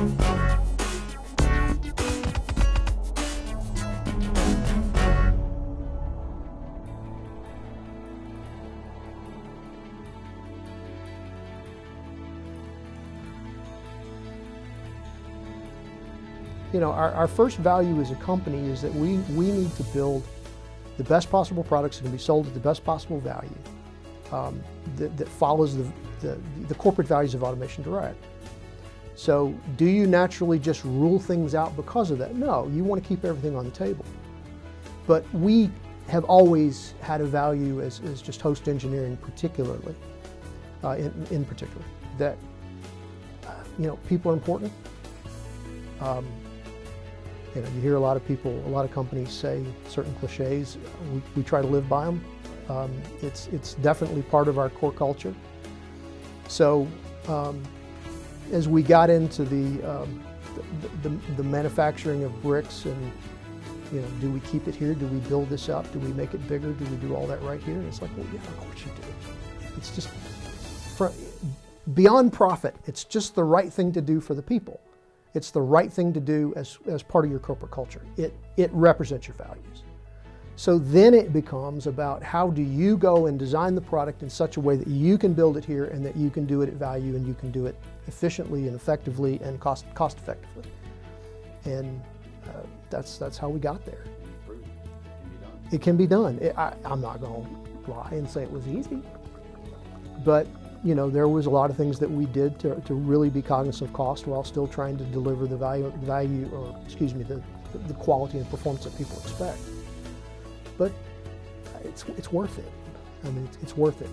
You know, our, our first value as a company is that we, we need to build the best possible products that can be sold at the best possible value um, that, that, follows the, the, the corporate values of Automation Direct. So do you naturally just rule things out because of that? No, you want to keep everything on the table. But we have always had a value as, as just Host Engineering particularly, uh, in, in particular, that uh, you know, people are important. Um, you know, you hear a lot of people, a lot of companies say certain cliches. We, we try to live by them. Um, it's, it's definitely part of our core culture. So um, as we got into the, um, the, the, the, manufacturing of BRX and, you know, do we keep it here? Do we build this up? Do we make it bigger? Do we do all that right here? And it's like, well, yeah, of course you do. It's just, for, beyond profit, it's just the right thing to do for the people. It's the right thing to do as, as part of your corporate culture. It, it represents your values. So then it becomes about how do you go and design the product in such a way that you can build it here and that you can do it at value and you can do it efficiently and effectively and cost, cost effectively. And uh, that's, that's how we got there. It can be done. It, I, I'm not going to lie and say it was easy, but you know, there was a lot of things that we did to, to really be cognizant of cost while still trying to deliver the value, value or excuse me, the, the quality and performance that people expect. But it's, it's worth it. I mean, it's, it's worth it.